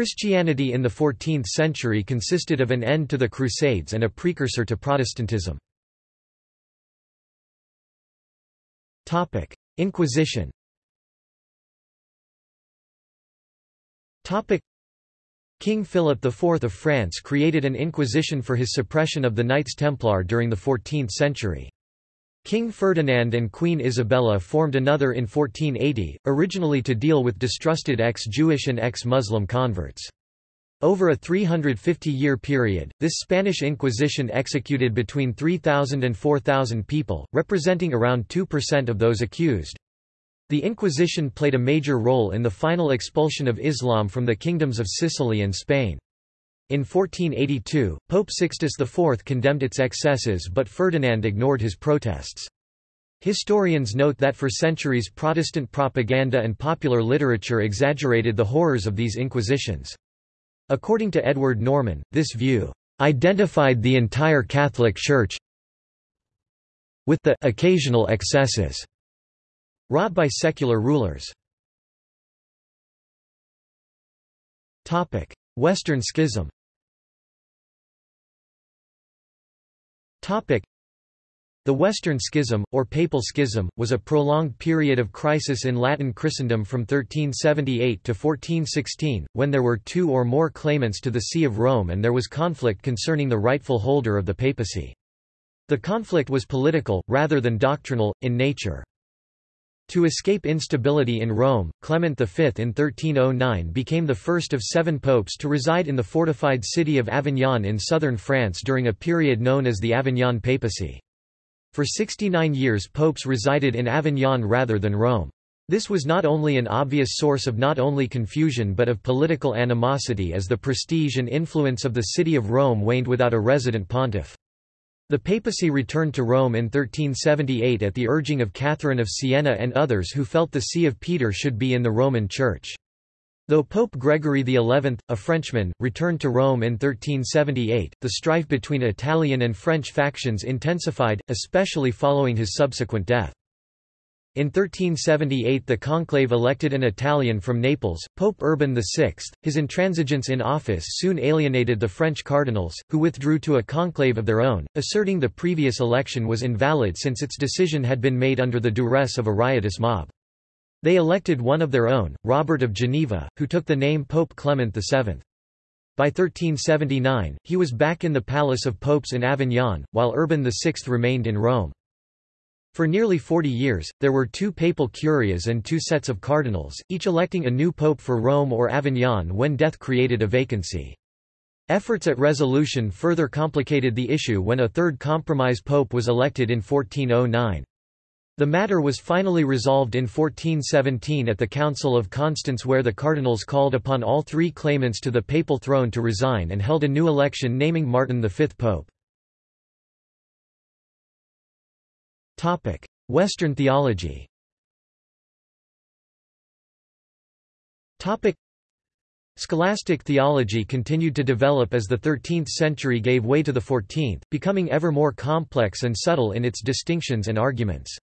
Christianity in the 14th century consisted of an end to the Crusades and a precursor to Protestantism. Inquisition King Philip IV of France created an inquisition for his suppression of the Knights Templar during the 14th century. King Ferdinand and Queen Isabella formed another in 1480, originally to deal with distrusted ex-Jewish and ex-Muslim converts. Over a 350-year period, this Spanish Inquisition executed between 3,000 and 4,000 people, representing around 2% of those accused. The Inquisition played a major role in the final expulsion of Islam from the kingdoms of Sicily and Spain. In 1482, Pope Sixtus IV condemned its excesses but Ferdinand ignored his protests. Historians note that for centuries Protestant propaganda and popular literature exaggerated the horrors of these inquisitions. According to Edward Norman, this view identified the entire Catholic Church with the occasional excesses wrought by secular rulers. Western Schism the Western Schism, or Papal Schism, was a prolonged period of crisis in Latin Christendom from 1378 to 1416, when there were two or more claimants to the See of Rome and there was conflict concerning the rightful holder of the papacy. The conflict was political, rather than doctrinal, in nature. To escape instability in Rome, Clement V in 1309 became the first of seven popes to reside in the fortified city of Avignon in southern France during a period known as the Avignon papacy. For 69 years popes resided in Avignon rather than Rome. This was not only an obvious source of not only confusion but of political animosity as the prestige and influence of the city of Rome waned without a resident pontiff. The papacy returned to Rome in 1378 at the urging of Catherine of Siena and others who felt the See of Peter should be in the Roman Church. Though Pope Gregory XI, a Frenchman, returned to Rome in 1378, the strife between Italian and French factions intensified, especially following his subsequent death. In 1378 the conclave elected an Italian from Naples, Pope Urban VI. His intransigence in office soon alienated the French cardinals, who withdrew to a conclave of their own, asserting the previous election was invalid since its decision had been made under the duress of a riotous mob. They elected one of their own, Robert of Geneva, who took the name Pope Clement VII. By 1379, he was back in the Palace of Popes in Avignon, while Urban VI remained in Rome. For nearly 40 years, there were two papal curias and two sets of cardinals, each electing a new pope for Rome or Avignon when death created a vacancy. Efforts at resolution further complicated the issue when a third compromise pope was elected in 1409. The matter was finally resolved in 1417 at the Council of Constance where the cardinals called upon all three claimants to the papal throne to resign and held a new election naming Martin V pope. Western theology. Topic: Scholastic theology continued to develop as the 13th century gave way to the 14th, becoming ever more complex and subtle in its distinctions and arguments.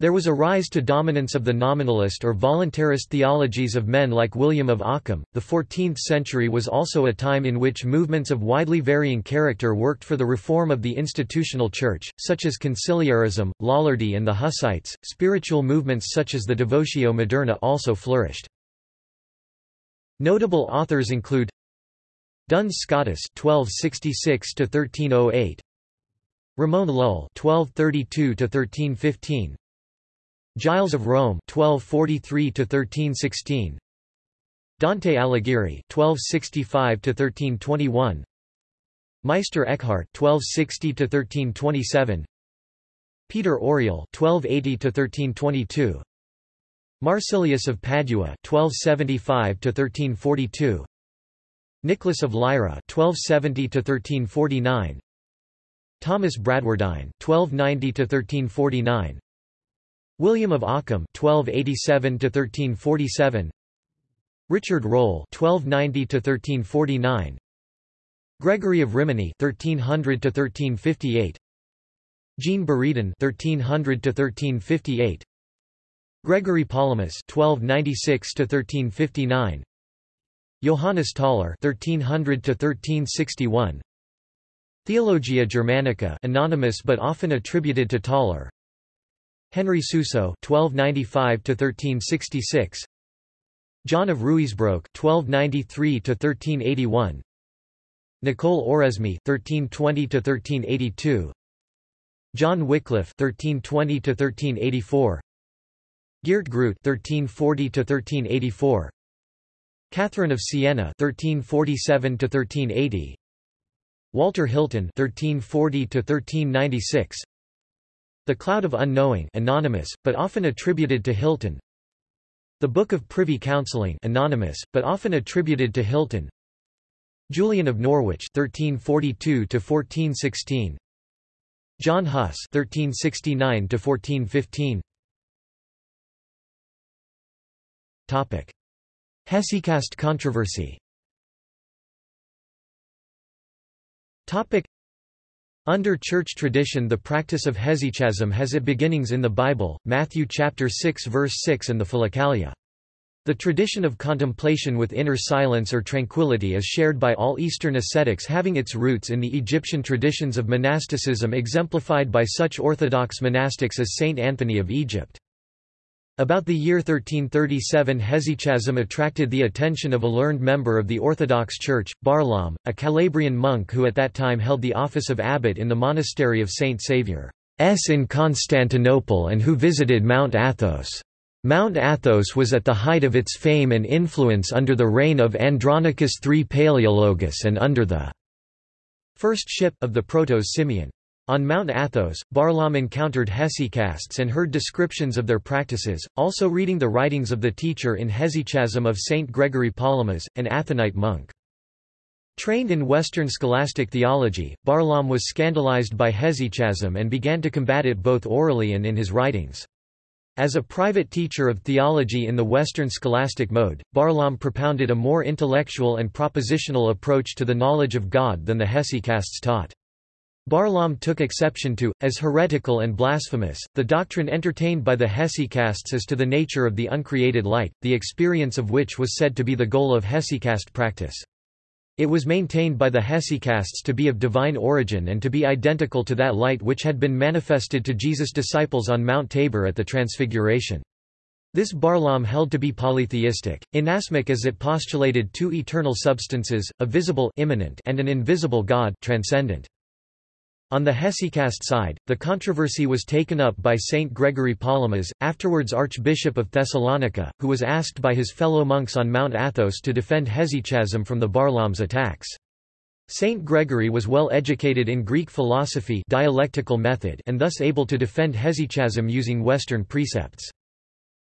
There was a rise to dominance of the nominalist or voluntarist theologies of men like William of Ockham. The 14th century was also a time in which movements of widely varying character worked for the reform of the institutional church, such as conciliarism, Lollardy, and the Hussites. Spiritual movements such as the Devotio Moderna also flourished. Notable authors include Duns Scotus (1266–1308), Ramon Lull (1232–1315), Giles of Rome 1243 to 1316 Dante Alighieri 1265 to 1321 Meister Eckhart 1260 to 1327 Peter Auriol 1280 to 1322 Marsilius of Padua 1275 to 1342 Nicholas of Lyra 1270 to 1349 Thomas Bradwardine 1290 to 1349 William of Ockham (1287–1347), Richard Rolle (1290–1349), Gregory of Rimini (1300–1358), Jean Buridan (1300–1358), Gregory Palamas (1296–1359), Johannes Tauler (1300–1361), Theologia Germanica, anonymous but often attributed to Tauler. Henry Suso (1295–1366), John of Ruysbroeck (1293–1381), Nicole Oresme (1320–1382), John Wycliffe (1320–1384), Geert Groote (1340–1384), Catherine of Siena (1347–1380), Walter Hilton (1340–1396), The Cloud of Unknowing, anonymous but often attributed to Hilton. The Book of Privy Counselling, anonymous but often attributed to Hilton. Julian of Norwich (1342–1416). John Huss (1369–1415). Topic: Hesychast controversy. Topic: Under church tradition the practice of hesychasm has its beginnings in the Bible, Matthew chapter 6 verse 6 and the Philokalia. The tradition of contemplation with inner silence or tranquility is shared by all Eastern ascetics having its roots in the Egyptian traditions of monasticism exemplified by such orthodox monastics as Saint Anthony of Egypt. About the year 1337 hesychasm attracted the attention of a learned member of the Orthodox Church, Barlaam, a Calabrian monk who at that time held the office of abbot in the monastery of Saint Saviour S in Constantinople and who visited Mount Athos. Mount Athos was at the height of its fame and influence under the reign of Andronicus III Palaeologus and under the first ship of the Protos Simeon. On Mount Athos, Barlaam encountered hesychasts and heard descriptions of their practices, also reading the writings of the teacher in hesychasm of Saint Gregory Palamas, an Athonite monk. Trained in Western scholastic theology, Barlaam was scandalized by hesychasm and began to combat it both orally and in his writings. As a private teacher of theology in the Western scholastic mode, Barlaam propounded a more intellectual and propositional approach to the knowledge of God than the hesychasts taught. Barlaam took exception to, as heretical and blasphemous, the doctrine entertained by the hesychasts as to the nature of the uncreated light, the experience of which was said to be the goal of hesychast practice. It was maintained by the hesychasts to be of divine origin and to be identical to that light which had been manifested to Jesus' disciples on Mount Tabor at the Transfiguration. This Barlaam held to be polytheistic, inasmuch as it postulated two eternal substances, a visible immanent and an invisible God transcendent. On the hesychast side, the controversy was taken up by Saint Gregory Palamas, afterwards Archbishop of Thessalonica, who was asked by his fellow monks on Mount Athos to defend hesychasm from the Barlaam's attacks. Saint Gregory was well educated in Greek philosophy dialectical method and thus able to defend hesychasm using Western precepts.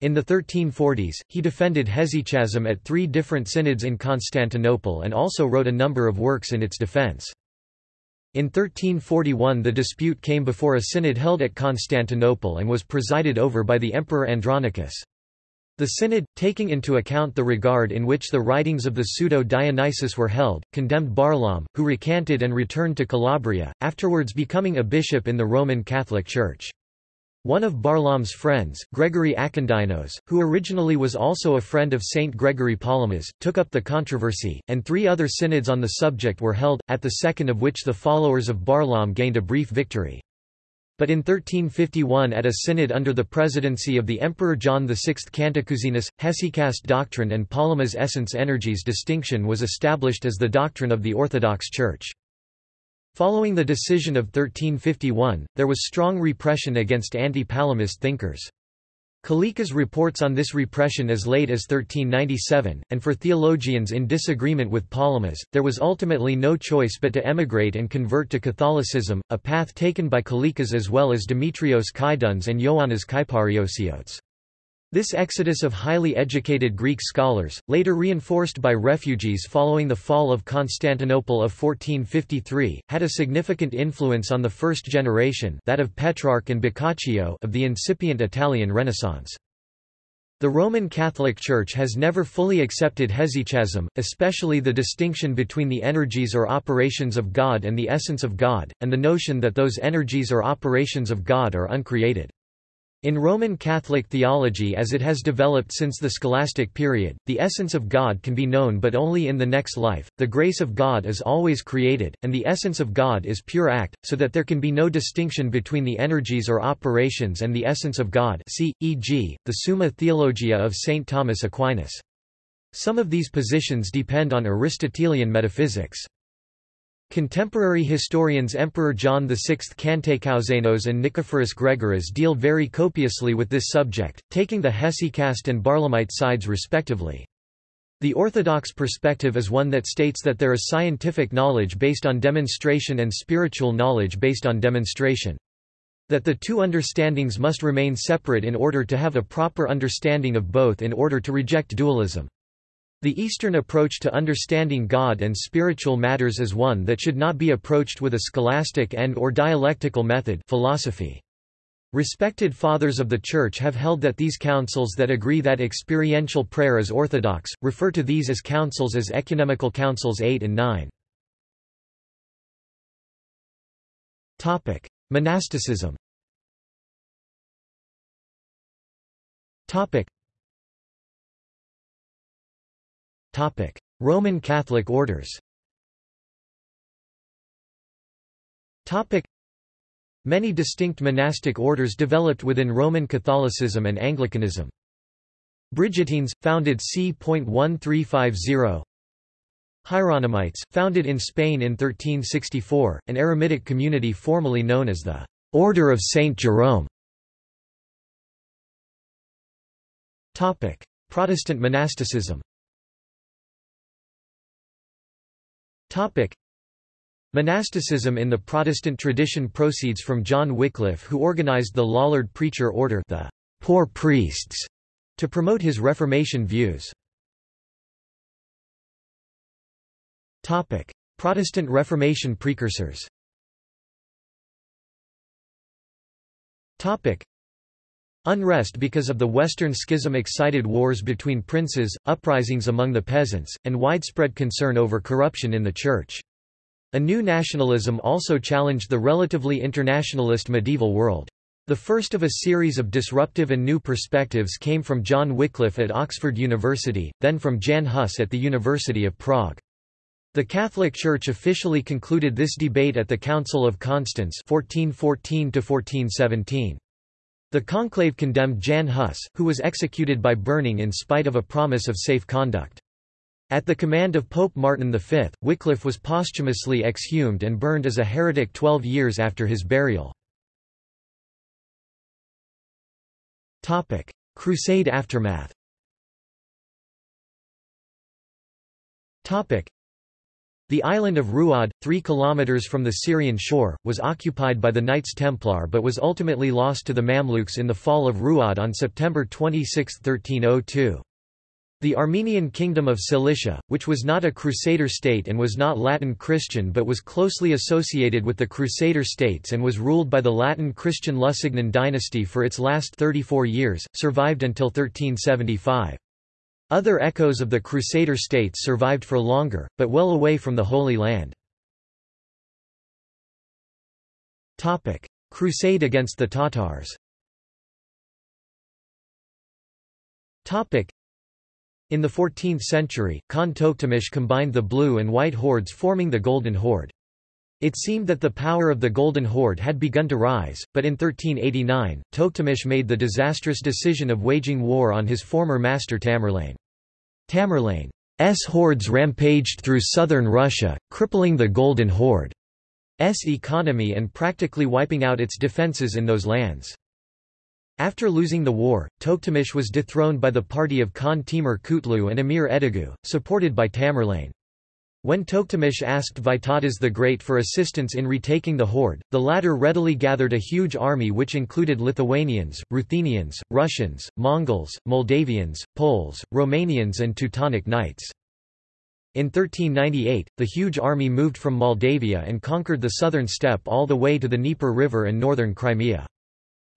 In the 1340s, he defended hesychasm at three different synods in Constantinople and also wrote a number of works in its defense. In 1341 the dispute came before a synod held at Constantinople and was presided over by the Emperor Andronicus. The synod, taking into account the regard in which the writings of the pseudo-Dionysius were held, condemned Barlaam, who recanted and returned to Calabria, afterwards becoming a bishop in the Roman Catholic Church. One of Barlaam's friends, Gregory Akindynos, who originally was also a friend of Saint Gregory Palamas, took up the controversy, and three other synods on the subject were held, at the second of which the followers of Barlaam gained a brief victory. But in 1351 at a synod under the presidency of the Emperor John VI Cantacuzenus, hesychast doctrine and Palamas essence energies distinction was established as the doctrine of the Orthodox Church. Following the decision of 1351, there was strong repression against anti-Palamist thinkers. Kalekas reports on this repression as late as 1397, and for theologians in disagreement with Palamas, there was ultimately no choice but to emigrate and convert to Catholicism, a path taken by Kalekas as well as Demetrios Kydones and Ioannis Kyparissiotes. This exodus of highly educated Greek scholars, later reinforced by refugees following the fall of Constantinople of 1453, had a significant influence on the first generation that of Petrarch and Boccaccio of the incipient Italian Renaissance. The Roman Catholic Church has never fully accepted hesychasm, especially the distinction between the energies or operations of God and the essence of God, and the notion that those energies or operations of God are uncreated. In Roman Catholic theology as it has developed since the scholastic period, the essence of God can be known but only in the next life, the grace of God is always created, and the essence of God is pure act, so that there can be no distinction between the energies or operations and the essence of God see, e.g., the Summa Theologia of St. Thomas Aquinas. Some of these positions depend on Aristotelian metaphysics. Contemporary historians Emperor John VI Cantacuzenus and Nicephorus Gregoras deal very copiously with this subject, taking the Hesychast and Barlaamite sides respectively. The orthodox perspective is one that states that there is scientific knowledge based on demonstration and spiritual knowledge based on demonstration. That the two understandings must remain separate in order to have a proper understanding of both in order to reject dualism. The Eastern approach to understanding God and spiritual matters is one that should not be approached with a scholastic and or dialectical method philosophy. Respected fathers of the Church have held that these councils that agree that experiential prayer is orthodox, refer to these as councils as ecumenical councils 8 and 9. Monasticism Roman Catholic orders Many distinct monastic orders developed within Roman Catholicism and Anglicanism. Brigittines, founded c. 1350 Hieronymites, founded in Spain in 1364, an eremitic community formerly known as the Order of Saint Jerome. Protestant monasticism Monasticism in the Protestant tradition proceeds from John Wycliffe who organized the Lollard Preacher Order the poor priests, to promote his Reformation views. Protestant Reformation precursors. Unrest because of the Western Schism excited wars between princes, uprisings among the peasants, and widespread concern over corruption in the Church. A new nationalism also challenged the relatively internationalist medieval world. The first of a series of disruptive and new perspectives came from John Wycliffe at Oxford University, then from Jan Hus at the University of Prague. The Catholic Church officially concluded this debate at the Council of Constance 1414 -1417. The conclave condemned Jan Hus, who was executed by burning in spite of a promise of safe conduct. At the command of Pope Martin V, Wycliffe was posthumously exhumed and burned as a heretic twelve years after his burial. Crusade aftermath the island of Ruad, 3 kilometers from the Syrian shore, was occupied by the Knights Templar but was ultimately lost to the Mamluks in the fall of Ruad on September 26, 1302. The Armenian Kingdom of Cilicia, which was not a Crusader state and was not Latin Christian but was closely associated with the Crusader states and was ruled by the Latin Christian Lusignan dynasty for its last 34 years, survived until 1375. Other echoes of the Crusader states survived for longer, but well away from the Holy Land. Crusade against the Tatars In the 14th century, Khan Tokhtamysh combined the blue and white hordes forming the Golden Horde. It seemed that the power of the Golden Horde had begun to rise, but in 1389, Tokhtamysh made the disastrous decision of waging war on his former master Tamerlane. Tamerlane's hordes rampaged through southern Russia, crippling the Golden Horde's economy and practically wiping out its defences in those lands. After losing the war, Tokhtamysh was dethroned by the party of Khan Timur Kutlu and Emir Edigu, supported by Tamerlane. When Tokhtamysh asked Vytautas the Great for assistance in retaking the horde, the latter readily gathered a huge army which included Lithuanians, Ruthenians, Russians, Mongols, Moldavians, Poles, Romanians and Teutonic Knights. In 1398, the huge army moved from Moldavia and conquered the southern steppe all the way to the Dnieper River and northern Crimea.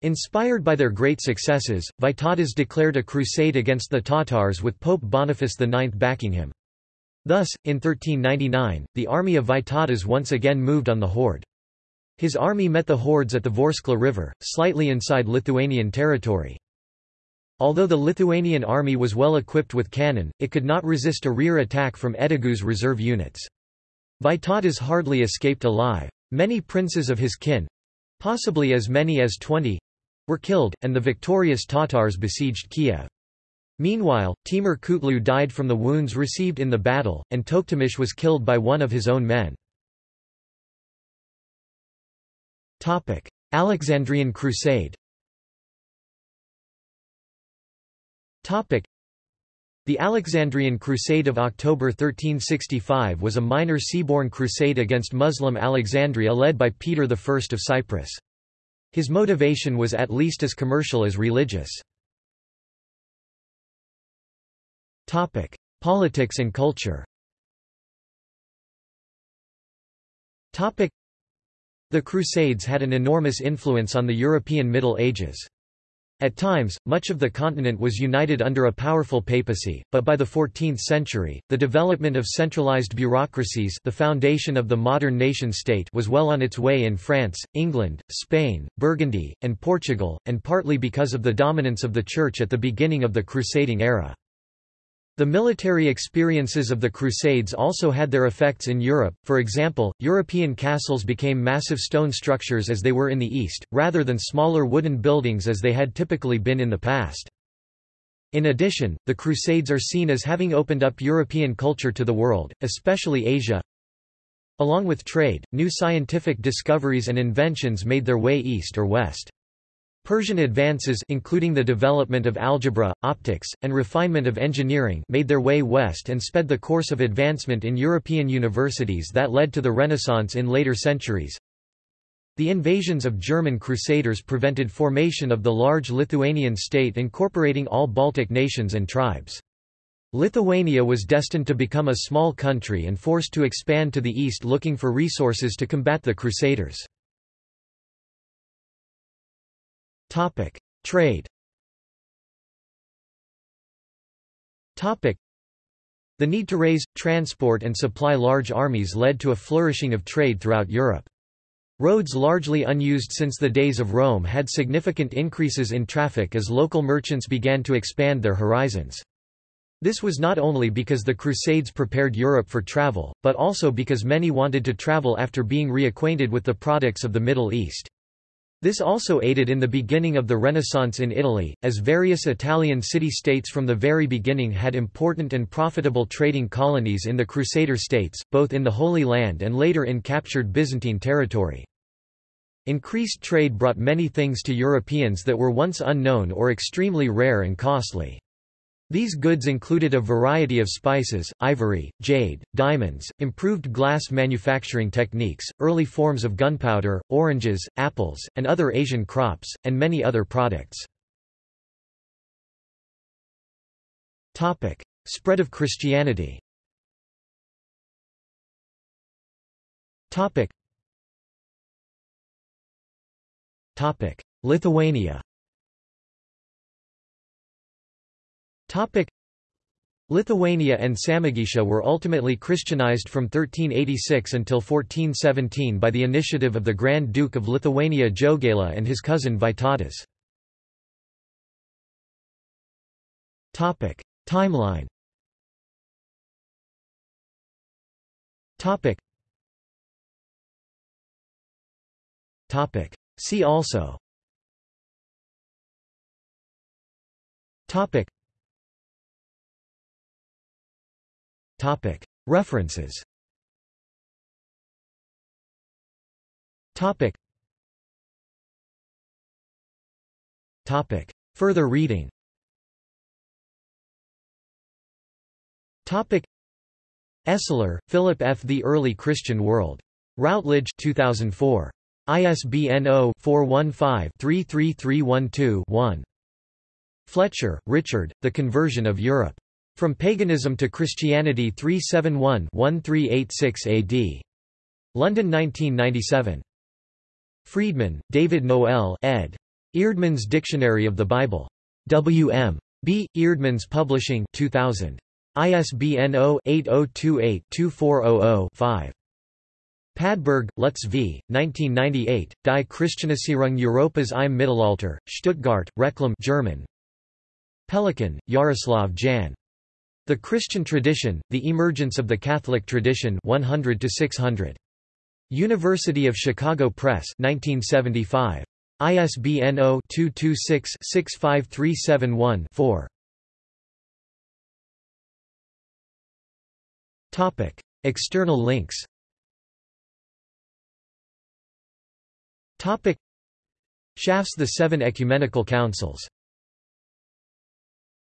Inspired by their great successes, Vytautas declared a crusade against the Tatars with Pope Boniface IX backing him. Thus, in 1399, the army of Vytautas once again moved on the horde. His army met the hordes at the Vorskla River, slightly inside Lithuanian territory. Although the Lithuanian army was well equipped with cannon, it could not resist a rear attack from Edigu's reserve units. Vytautas hardly escaped alive. Many princes of his kin—possibly as many as twenty—were killed, and the victorious Tatars besieged Kiev. Meanwhile, Timur Kutlu died from the wounds received in the battle, and Tokhtamysh was killed by one of his own men. Alexandrian Crusade the Alexandrian Crusade of October 1365 was a minor seaborne crusade against Muslim Alexandria led by Peter I of Cyprus. His motivation was at least as commercial as religious. Politics and culture Topic: The Crusades had an enormous influence on the European Middle Ages. At times, much of the continent was united under a powerful papacy, but by the 14th century, the development of centralized bureaucracies the foundation of the modern nation-state was well on its way in France, England, Spain, Burgundy, and Portugal, and partly because of the dominance of the Church at the beginning of the crusading era. The military experiences of the Crusades also had their effects in Europe, for example, European castles became massive stone structures as they were in the East, rather than smaller wooden buildings as they had typically been in the past. In addition, the Crusades are seen as having opened up European culture to the world, especially Asia. Along with trade, new scientific discoveries and inventions made their way east or west. Persian advances including the development of algebra, optics, and refinement of engineering made their way west and sped the course of advancement in European universities that led to the Renaissance in later centuries. The invasions of German crusaders prevented formation of the large Lithuanian state incorporating all Baltic nations and tribes. Lithuania was destined to become a small country and forced to expand to the east looking for resources to combat the Crusaders. Topic: Trade. Topic: The need to raise, transport and supply large armies led to a flourishing of trade throughout Europe. Roads largely unused since the days of Rome had significant increases in traffic as local merchants began to expand their horizons. This was not only because the Crusades prepared Europe for travel, but also because many wanted to travel after being reacquainted with the products of the Middle East. This also aided in the beginning of the Renaissance in Italy, as various Italian city-states from the very beginning had important and profitable trading colonies in the Crusader states, both in the Holy Land and later in captured Byzantine territory. Increased trade brought many things to Europeans that were once unknown or extremely rare and costly. These goods included a variety of spices, ivory, jade, diamonds, improved glass manufacturing techniques, early forms of gunpowder, oranges, apples, and other Asian crops, and many other products. Spread of Christianity Lithuania Topic. Lithuania and Samogitia were ultimately Christianized from 1386 until 1417 by the initiative of the Grand Duke of Lithuania Jogaila and his cousin Vytautas. Timeline. See also References Further reading Esler, Philip F. The Early Christian World. Routledge 2004. ISBN 0-415-33312-1. Fletcher, Richard, The Conversion of Europe. From Paganism to Christianity 371-1386 AD. London 1997. Friedman, David Noel ed. Eerdmans Dictionary of the Bible. W.M. B. Eerdmans Publishing 2000. ISBN 0-8028-2400-5. Padberg, Lutz v. 1998, Die Christianisierung Europas im Mittelalter, Stuttgart, Reclam German. Pelikan, Jaroslav Jan. The Christian Tradition, The Emergence of the Catholic Tradition 100 to 600. University of Chicago Press 1975. ISBN 0-226-65371-4. Topic: External links Topic Schaff's The Seven Ecumenical Councils